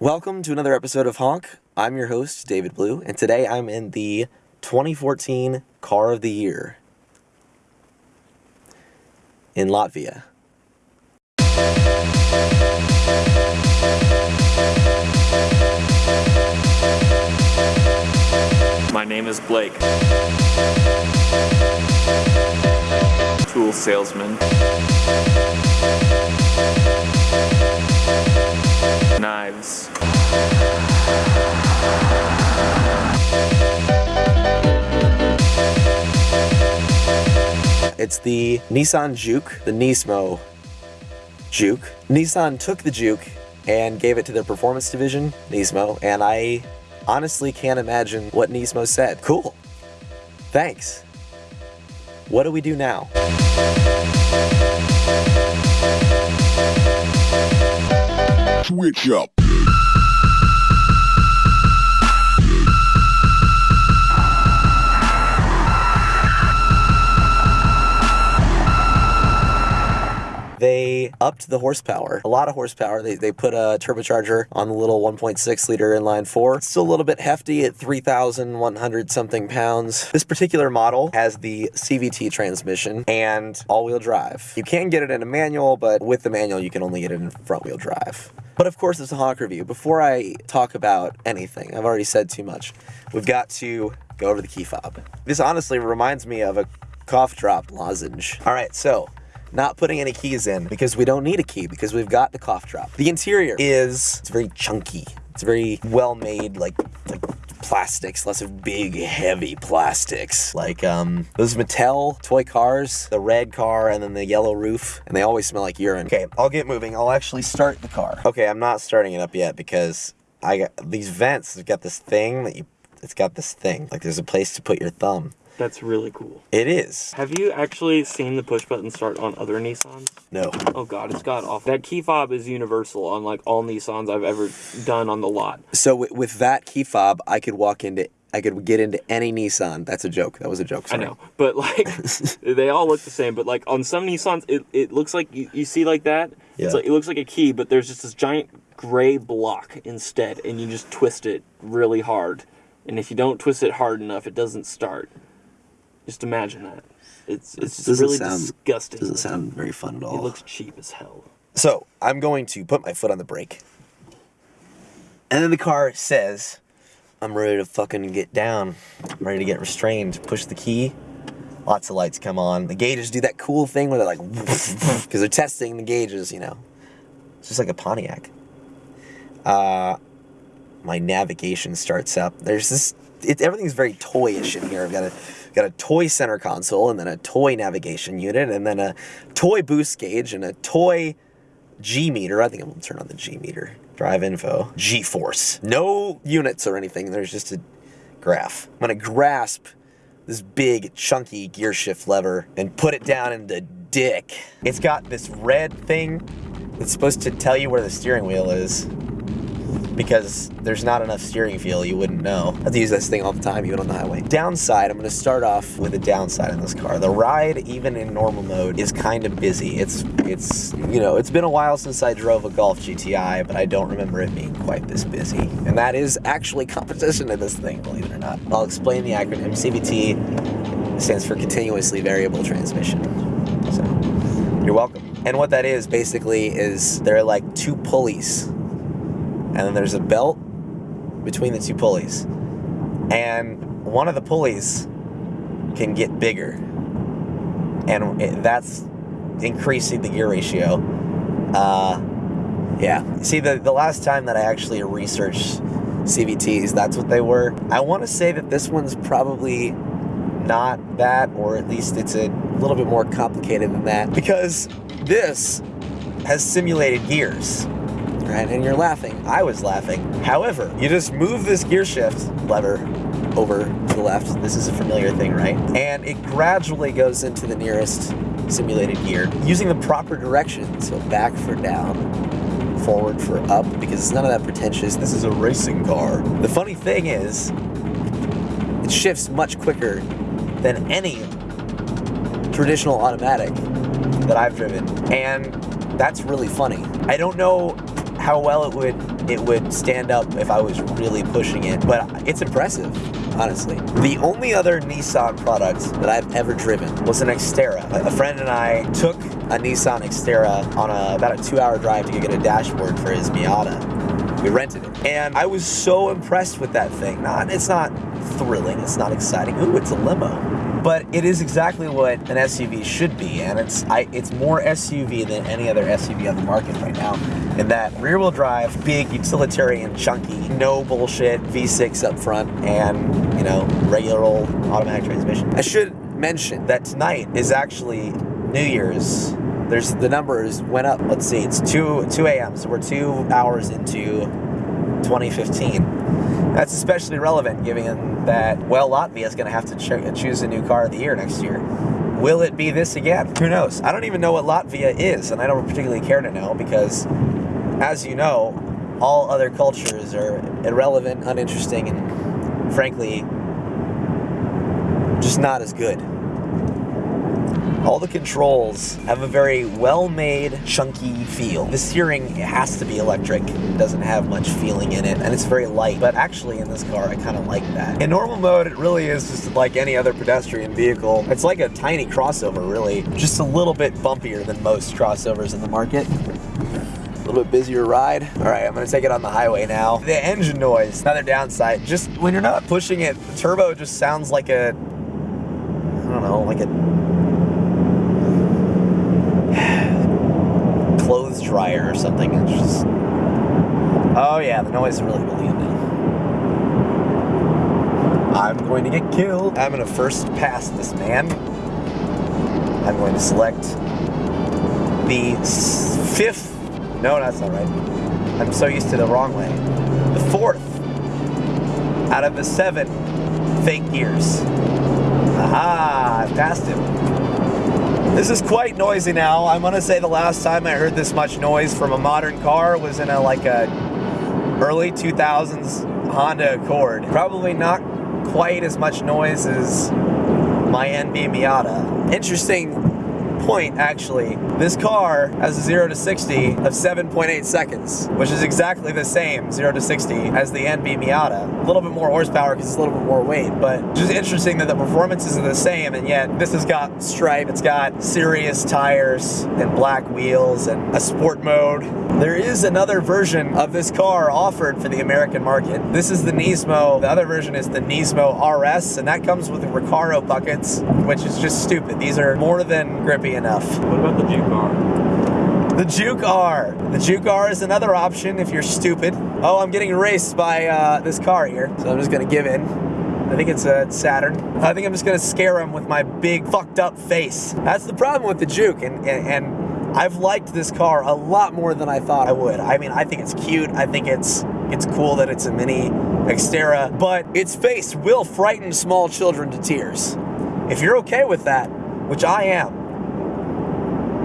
Welcome to another episode of Honk. I'm your host, David Blue, and today I'm in the 2014 Car of the Year in Latvia. My name is Blake. Tool salesman. Knives. It's the Nissan Juke, the Nismo Juke. Nissan took the Juke and gave it to their performance division, Nismo, and I honestly can't imagine what Nismo said. Cool. Thanks. What do we do now? Switch up. They upped the horsepower, a lot of horsepower. They, they put a turbocharger on the little 1.6 liter inline four. It's still a little bit hefty at 3,100 something pounds. This particular model has the CVT transmission and all wheel drive. You can get it in a manual, but with the manual, you can only get it in front wheel drive. But of course, it's a honk review. Before I talk about anything, I've already said too much. We've got to go over the key fob. This honestly reminds me of a cough drop lozenge. All right, so not putting any keys in because we don't need a key because we've got the cough drop. The interior is it's very chunky. It's very well made, like like plastics, lots of big, heavy plastics. Like um those Mattel toy cars, the red car and then the yellow roof, and they always smell like urine. Okay, I'll get moving. I'll actually start the car. Okay, I'm not starting it up yet because I got these vents have got this thing that you it's got this thing. Like there's a place to put your thumb. That's really cool. It is. Have you actually seen the push button start on other Nissans? No. Oh god, it's god awful. That key fob is universal on like all Nissans I've ever done on the lot. So with, with that key fob, I could walk into, I could get into any Nissan. That's a joke. That was a joke. I know, but like they all look the same. But like on some Nissans, it, it looks like you, you see like that. Yeah. It's like it looks like a key, but there's just this giant gray block instead, and you just twist it really hard. And if you don't twist it hard enough, it doesn't start. Just imagine that. It's it's just Doesn't really sound- disgusting. Doesn't sound very fun at all. It looks cheap as hell. So I'm going to put my foot on the brake, and then the car says, "I'm ready to fucking get down. I'm ready to get restrained." Push the key. Lots of lights come on. The gauges do that cool thing where they're like, because they're testing the gauges. You know, it's just like a Pontiac. Uh, my navigation starts up. There's this. It, everything's very toyish in here. I've got a got a toy center console, and then a toy navigation unit, and then a toy boost gauge, and a toy G meter. I think I'm gonna turn on the G meter. Drive info. G force. No units or anything. There's just a graph. I'm gonna grasp this big chunky gear shift lever and put it down in the dick. It's got this red thing that's supposed to tell you where the steering wheel is. Because there's not enough steering feel, you wouldn't know. I have to use this thing all the time, even on the highway. Downside, I'm gonna start off with a downside in this car. The ride, even in normal mode, is kind of busy. It's, it's, you know, it's been a while since I drove a Golf GTI, but I don't remember it being quite this busy. And that is actually competition in this thing, believe it or not. I'll explain the acronym. CVT stands for Continuously Variable Transmission. So, you're welcome. And what that is basically is there are like two pulleys, and then there's a belt between the two pulleys, and one of the pulleys can get bigger, and it, that's increasing the gear ratio. Uh, yeah. See, the the last time that I actually researched CVTs, that's what they were. I want to say that this one's probably not that, or at least it's a little bit more complicated than that, because this has simulated gears. Right, and you're laughing. I was laughing. However, you just move this gear shift lever over to the left. This is a familiar thing, right? And it gradually goes into the nearest simulated gear using the proper direction. So back for down, forward for up, because it's none of that pretentious. This is a racing car. The funny thing is, it shifts much quicker than any traditional automatic that I've driven. And that's really funny. I don't know how well it would it would stand up if I was really pushing it, but it's impressive, honestly. The only other Nissan product that I've ever driven was an Xterra. A friend and I took a Nissan Xterra on a, about a two-hour drive to get a dashboard for his Miata. We rented it, and I was so impressed with that thing. Not, it's not thrilling, it's not exciting. Ooh, it's a limo but it is exactly what an SUV should be, and it's I, it's more SUV than any other SUV on the market right now. In that rear-wheel drive, big, utilitarian, chunky, no bullshit V6 up front, and you know regular old automatic transmission. I should mention that tonight is actually New Year's. There's the numbers went up. Let's see, it's two 2 a.m. So we're two hours into 2015. That's especially relevant given that, well, Latvia is going to have to cho choose a new car of the year next year. Will it be this again? Who knows? I don't even know what Latvia is, and I don't particularly care to know because, as you know, all other cultures are irrelevant, uninteresting, and frankly, just not as good. All the controls have a very well-made, chunky feel. The steering has to be electric. It doesn't have much feeling in it, and it's very light. But actually, in this car, I kind of like that. In normal mode, it really is just like any other pedestrian vehicle. It's like a tiny crossover, really. Just a little bit bumpier than most crossovers in the market. A little bit busier ride. All right, I'm gonna take it on the highway now. The engine noise, another downside. Just when you're not pushing it, the turbo just sounds like a, I don't know, like a clothes dryer or something. It's just. Oh yeah, the noise is really really now. I'm going to get killed. I'm gonna first pass this man. I'm going to select the fifth. No, that's not right. I'm so used to the wrong way. The fourth out of the seven fake gears. Aha! I passed him. This is quite noisy now. I'm gonna say the last time I heard this much noise from a modern car was in a like a early 2000s Honda Accord. Probably not quite as much noise as my NB Miata. Interesting point, actually. This car has a 0 to 60 of 7.8 seconds, which is exactly the same 0 to 60 as the NB Miata. A little bit more horsepower because it's a little bit more weight, but just interesting that the performances are the same, and yet this has got stripe, it's got serious tires and black wheels and a sport mode. There is another version of this car offered for the American market. This is the Nismo. The other version is the Nismo RS, and that comes with the Recaro buckets, which is just stupid. These are more than grippy enough. What about the Juke R? The Juke R. The Juke R is another option if you're stupid. Oh, I'm getting raced by uh, this car here, so I'm just gonna give in. I think it's a Saturn. I think I'm just gonna scare him with my big fucked up face. That's the problem with the Juke, and, and, and I've liked this car a lot more than I thought I would. I mean, I think it's cute. I think it's it's cool that it's a mini Xterra, but its face will frighten small children to tears. If you're okay with that, which I am,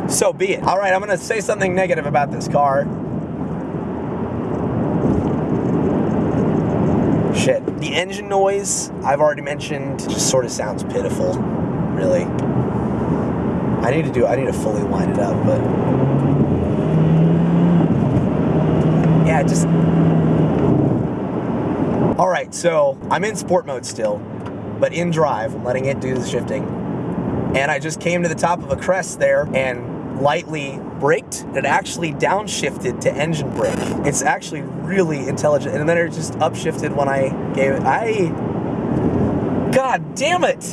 so be it. All right, I'm gonna say something negative about this car. Shit. The engine noise, I've already mentioned, just sort of sounds pitiful, really. I need to do, I need to fully wind it up, but. Yeah, just. All right, so I'm in sport mode still, but in drive, I'm letting it do the shifting. And I just came to the top of a crest there and lightly braked. It actually downshifted to engine brake. It's actually really intelligent. And then it just upshifted when I gave it. I. God damn it!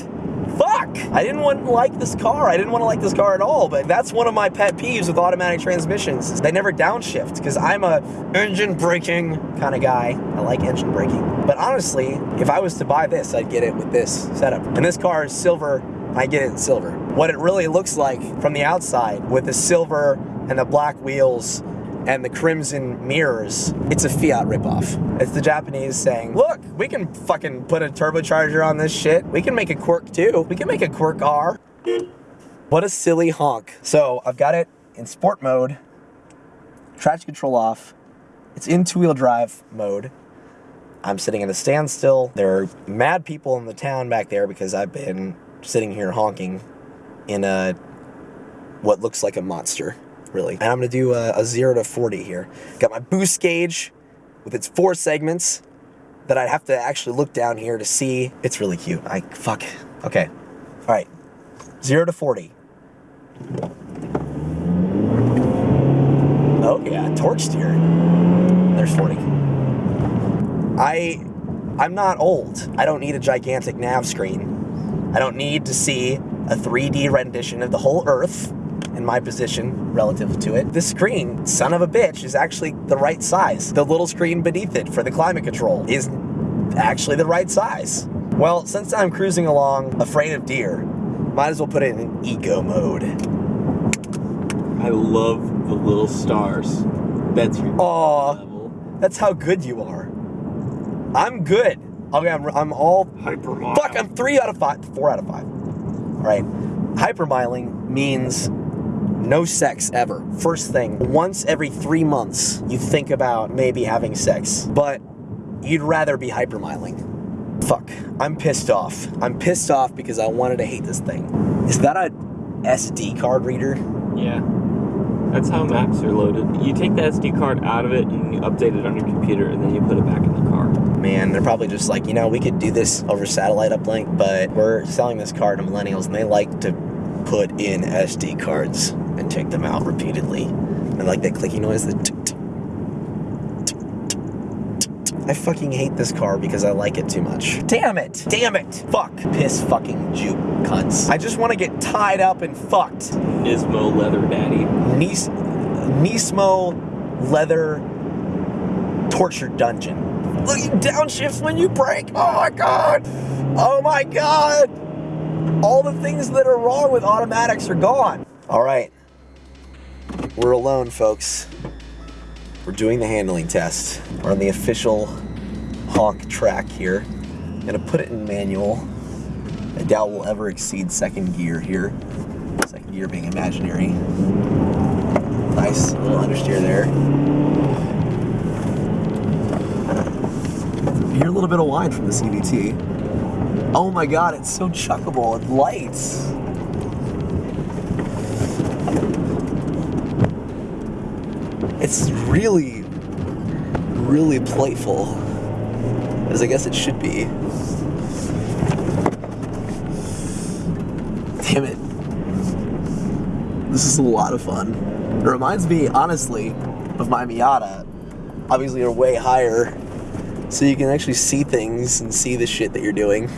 Fuck! I didn't want to like this car. I didn't want to like this car at all, but that's one of my pet peeves with automatic transmissions. They never downshift because I'm a engine braking kind of guy. I like engine braking. But honestly, if I was to buy this, I'd get it with this setup. And this car is silver. I get it in silver. What it really looks like from the outside with the silver and the black wheels and the crimson mirrors, it's a Fiat ripoff. It's the Japanese saying, look, we can fucking put a turbocharger on this shit. We can make a quirk too. We can make a quirk R. What a silly honk. So I've got it in sport mode, traction control off. It's in two-wheel drive mode. I'm sitting in a standstill. There are mad people in the town back there because I've been sitting here honking in a what looks like a monster. really. And I'm gonna do a, a zero to 40 here. Got my boost gauge with its four segments that I'd have to actually look down here to see. It's really cute. I, fuck. Okay. All right. Zero to 40. Oh yeah, torque steer. There's 40. I I'm not old. I don't need a gigantic nav screen. I don't need to see a 3D rendition of the whole Earth in my position relative to it. This screen, son of a bitch, is actually the right size. The little screen beneath it for the climate control is actually the right size. Well, since I'm cruising along afraid of deer, might as well put it in eco mode. I love the little stars. That's your Aw. level. That's how good you are. I'm good. Okay, I'm, I'm all Hypermile. Fuck, I'm three out of five, four out of five. All right. Hypermiling means no sex ever. First thing, once every three months, you think about maybe having sex, but you'd rather be hypermiling. Fuck, I'm pissed off. I'm pissed off because I wanted to hate this thing. Is that a SD card reader? Yeah. That's how maps are loaded. You take the SD card out of it and you update it on your computer and then you put it back in the car. Man, they're probably just like, you know, we could do this over satellite uplink, but we're selling this card to millennials and they like to put in SD cards and take them out repeatedly. And like that clicky noise, the tick, tick. I fucking hate this car because I like it too much. Damn it! Damn it! Fuck. Piss fucking juke cunts. I just want to get tied up and fucked. Nismo Leather Daddy. Nis- Nismo leather torture dungeon. Look, you downshift when you brake. Oh my god. Oh my god. All the things that are wrong with automatics are gone. All right. We're alone, folks. We're doing the handling test. We're on the official honk track here. I'm gonna put it in manual. I doubt we'll ever exceed second gear here. Second gear being imaginary. Nice little understeer there. Hear a little bit of whine from the CVT. Oh my god, it's so chuckable It lights. It's really, really playful. As I guess it should be. Damn it. This is a lot of fun. It reminds me, honestly, of my Miata. Obviously, you're way higher, so you can actually see things and see the shit that you're doing.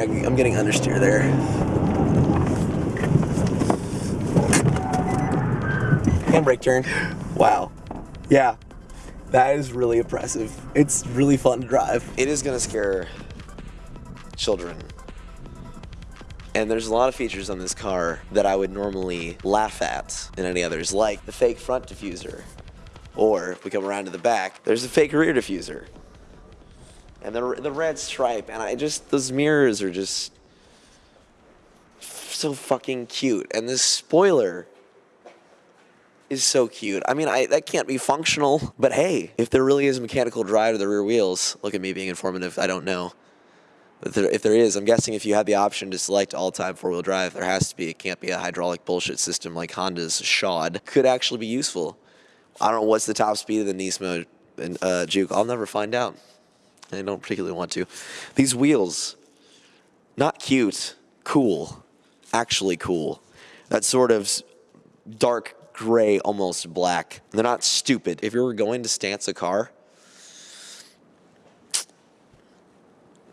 I- I'm getting understeer there. Handbrake turn. Wow. Yeah. That is really impressive. It's really fun to drive. It is gonna scare children. And there's a lot of features on this car that I would normally laugh at in any others, like the fake front diffuser. Or if we come around to the back, there's a fake rear diffuser. And the, the red stripe. And I just, those mirrors are just so fucking cute. And this spoiler is so cute. I mean, I, that can't be functional, but hey, if there really is a mechanical drive to the rear wheels, look at me being informative, I don't know. If there, if there is, I'm guessing if you had the option to select all-time four-wheel drive, there has to be. It can't be a hydraulic bullshit system like Honda's Shod. Could actually be useful. I don't know what's the top speed of the Nismo and uh, Juke. I'll never find out. I don't particularly want to. These wheels, not cute, cool, actually cool. That sort of dark gray, almost black. They're not stupid. If you were going to stance a car,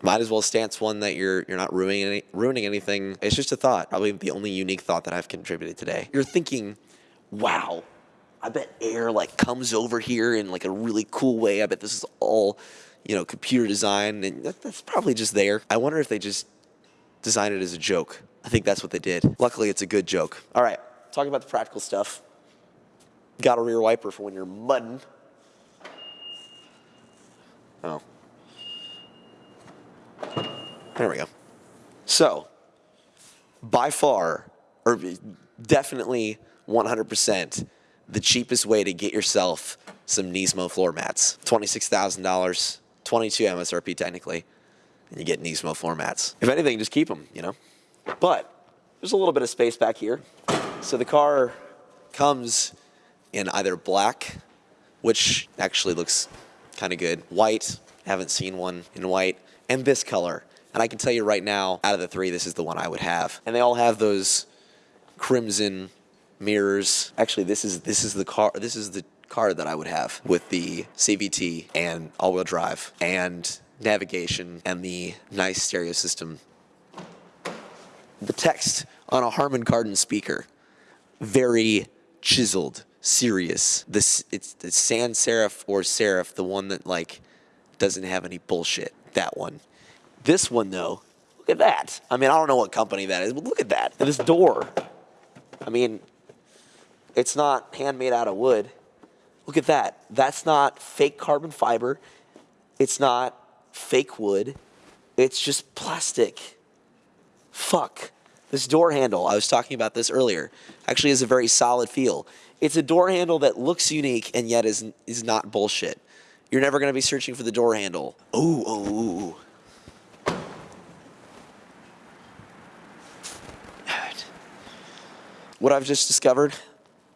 might as well stance one that you're you're not ruining any, ruining anything. It's just a thought. Probably the only unique thought that I've contributed today. You're thinking, wow, I bet air like comes over here in like a really cool way. I bet this is all, you know, computer design, and that, that's probably just there. I wonder if they just designed it as a joke. I think that's what they did. Luckily, it's a good joke. All right, talking about the practical stuff. Got a rear wiper for when you're mudding. Oh. There we go. So, by far, or definitely 100%, the cheapest way to get yourself some Nismo floor mats. $26,000, 22 MSRP technically, and you get Nismo floor mats. If anything, just keep them, you know? But there's a little bit of space back here. So the car comes in either black, which actually looks kind of good, white, haven't seen one in white, and this color. And I can tell you right now, out of the three, this is the one I would have. And they all have those crimson mirrors. Actually, this is this is the car. This is the car that I would have with the CVT and all-wheel drive and navigation and the nice stereo system. The text on a Harman Kardon speaker, very chiseled, serious. This it's the sans serif or serif, the one that like doesn't have any bullshit. That one. This one though, look at that. I mean, I don't know what company that is, but look at that. And this door. I mean, it's not handmade out of wood. Look at that. That's not fake carbon fiber. It's not fake wood. It's just plastic. Fuck. This door handle, I was talking about this earlier, actually has a very solid feel. It's a door handle that looks unique and yet is, is not bullshit. You're never going to be searching for the door handle. Ooh, ooh, ooh. What I've just discovered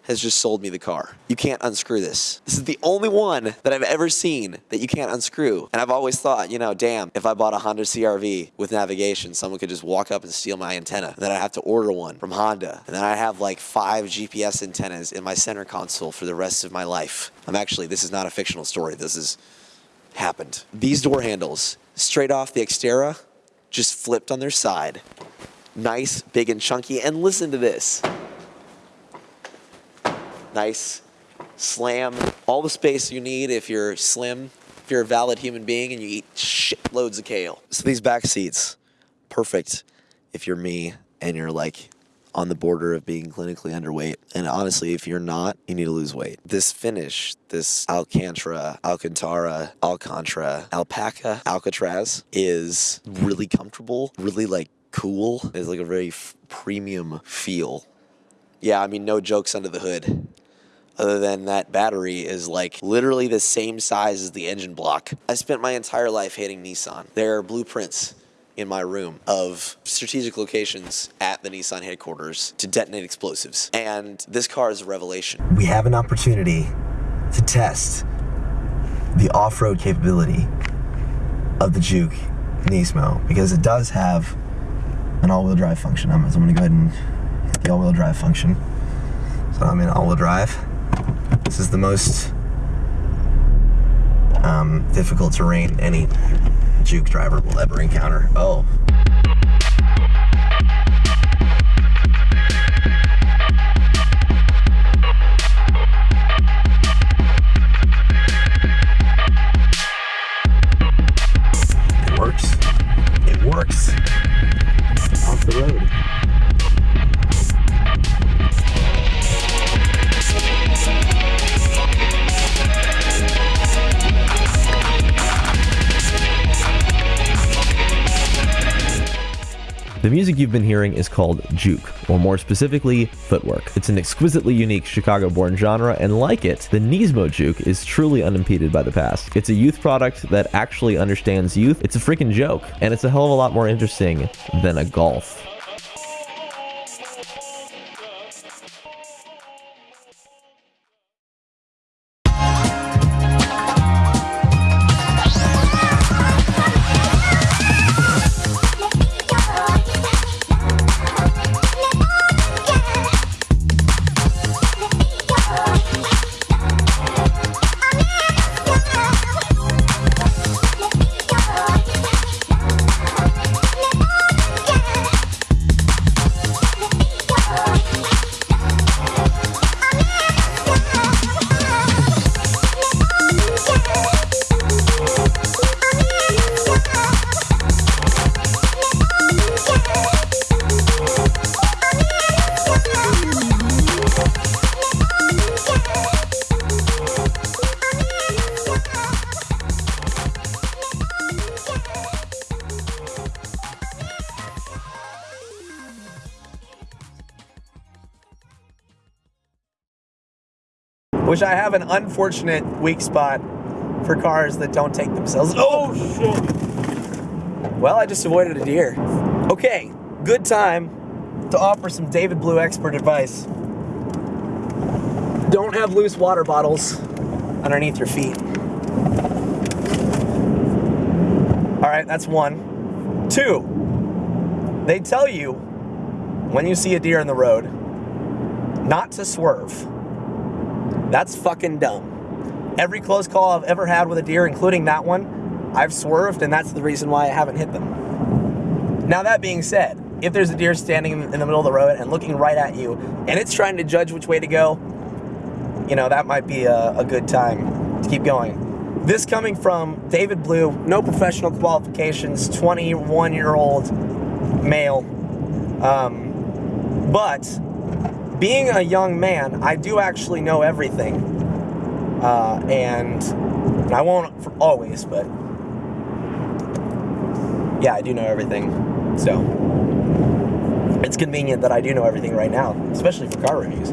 has just sold me the car. You can't unscrew this. This is the only one that I've ever seen that you can't unscrew. And I've always thought, you know, damn, if I bought a Honda CRV with navigation, someone could just walk up and steal my antenna. And then I'd have to order one from Honda. And then I'd have like five GPS antennas in my center console for the rest of my life. I'm actually, this is not a fictional story. This has happened. These door handles, straight off the Xterra, just flipped on their side. Nice, big, and chunky. And listen to this nice slam all the space you need if you're slim if you're a valid human being and you eat shit loads of kale. So these back seats perfect if you're me and you're like on the border of being clinically underweight. And honestly if you're not you need to lose weight. This finish this alcantara alcantara alcantara alpaca alcatraz is really comfortable really like cool. It's like a very premium feel. Yeah, I mean, no jokes under the hood. Other than that battery is like literally the same size as the engine block. I spent my entire life hating Nissan. There are blueprints in my room of strategic locations at the Nissan headquarters to detonate explosives. And this car is a revelation. We have an opportunity to test the off road capability of the Juke Nismo because it does have an all wheel drive function. I'm, so I'm to go ahead and hit the all wheel drive function. So I'm in all wheel drive. This is the most um, difficult terrain any Juke driver will ever encounter. Oh. The music you've been hearing is called juke, or more specifically, footwork. It's an exquisitely unique Chicago-born genre, and like it, the Nismo juke is truly unimpeded by the past. It's a youth product that actually understands youth. It's a freaking joke, and it's a hell of a lot more interesting than a Golf. Which I have an unfortunate weak spot for cars that don't take themselves. Oh, shit. well, I just avoided a deer. Okay, good time. to offer some David Blue expert advice. Don't have loose water bottles underneath your feet. All right, that's one. Two, they tell you when you see a deer in the road not to swerve. That's fucking dumb. Every close call I've ever had with a deer, including that one, I've swerved, and that's the reason why I haven't hit them. Now, that being said, if there's a deer standing in the middle of the road and looking right at you, and it's trying to judge which way to go, you know, that might be a, a good time to keep going. This coming from David Blue, no professional qualifications, 21 year old male. Um, but being a young man, I do actually know everything. Uh, and I won't for always, but yeah, I do know everything. So it's convenient that I do know everything right now, especially for car reviews.